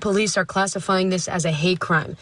Police are classifying this as a hate crime.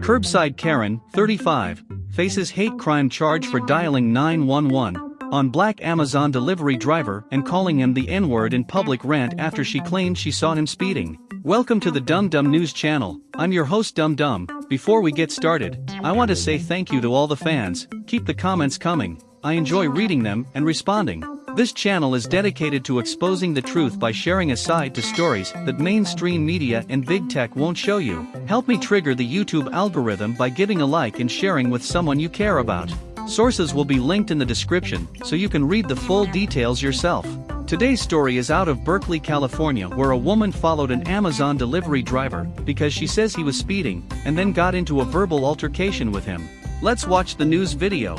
Curbside Karen, 35, faces hate crime charge for dialing 911 on black Amazon delivery driver and calling him the N-word in public rant after she claimed she saw him speeding. Welcome to the Dum Dum News channel. I'm your host Dum Dum. Before we get started, I want to say thank you to all the fans. Keep the comments coming. I enjoy reading them and responding. This channel is dedicated to exposing the truth by sharing a side to stories that mainstream media and big tech won't show you. Help me trigger the YouTube algorithm by giving a like and sharing with someone you care about. Sources will be linked in the description so you can read the full details yourself. Today's story is out of Berkeley, California where a woman followed an Amazon delivery driver because she says he was speeding and then got into a verbal altercation with him. Let's watch the news video.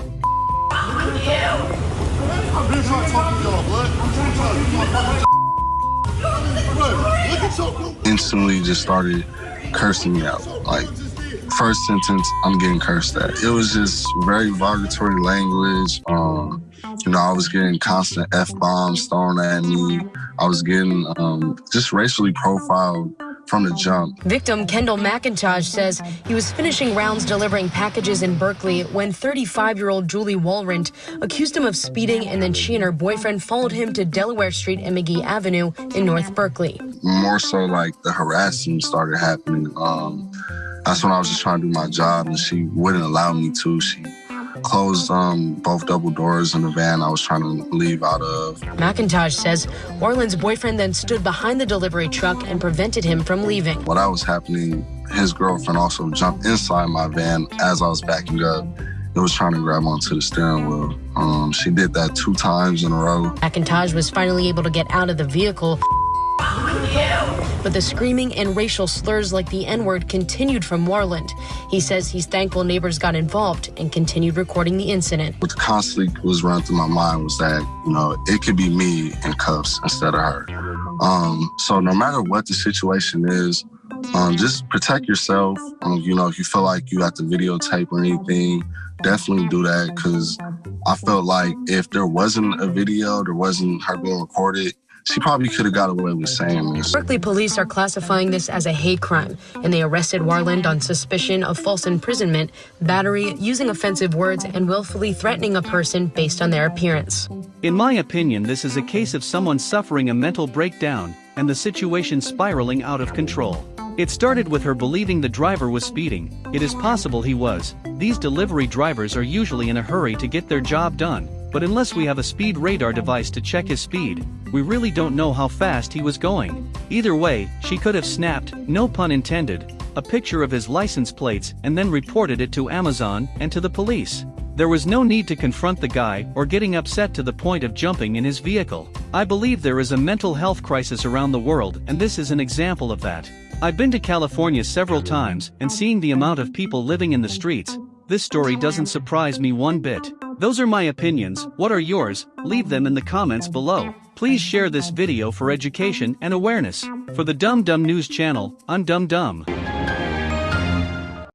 I'm to. I'm to instantly just started cursing me out. Like, first sentence, I'm getting cursed at. It was just very derogatory language. Um, you know, I was getting constant F bombs thrown at me. I was getting um, just racially profiled from the jump. Victim Kendall McIntosh says he was finishing rounds delivering packages in Berkeley when 35 year old Julie Warland accused him of speeding, and then she and her boyfriend followed him to Delaware Street and McGee Avenue in North Berkeley. More so, like the harassment started happening. Um, that's when I was just trying to do my job, and she wouldn't allow me to. She closed um, both double doors in the van I was trying to leave out of. McIntosh says Warland's boyfriend then stood behind the delivery truck and prevented him from leaving. While that was happening, his girlfriend also jumped inside my van as I was backing up and was trying to grab onto the steering wheel. Um, she did that two times in a row. McIntosh was finally able to get out of the vehicle. But the screaming and racial slurs like the N word continued from Warland. He says he's thankful neighbors got involved and continued recording the incident. What constantly was running through my mind was that, you know, it could be me in cuffs instead of her. Um, so no matter what the situation is, um, just protect yourself. Um, you know, if you feel like you have to videotape or anything, definitely do that because I felt like if there wasn't a video, there wasn't her being recorded, she probably could have got away with saying this. Berkeley police are classifying this as a hate crime, and they arrested Warland on suspicion of false imprisonment, battery, using offensive words, and willfully threatening a person based on their appearance. In my opinion, this is a case of someone suffering a mental breakdown and the situation spiraling out of control. It started with her believing the driver was speeding. It is possible he was. These delivery drivers are usually in a hurry to get their job done, but unless we have a speed radar device to check his speed, we really don't know how fast he was going. Either way, she could have snapped, no pun intended, a picture of his license plates and then reported it to Amazon and to the police. There was no need to confront the guy or getting upset to the point of jumping in his vehicle. I believe there is a mental health crisis around the world and this is an example of that. I've been to California several times and seeing the amount of people living in the streets, this story doesn't surprise me one bit. Those are my opinions, what are yours? Leave them in the comments below. Please share this video for education and awareness. For the Dum Dum News channel, I'm Dum Dum.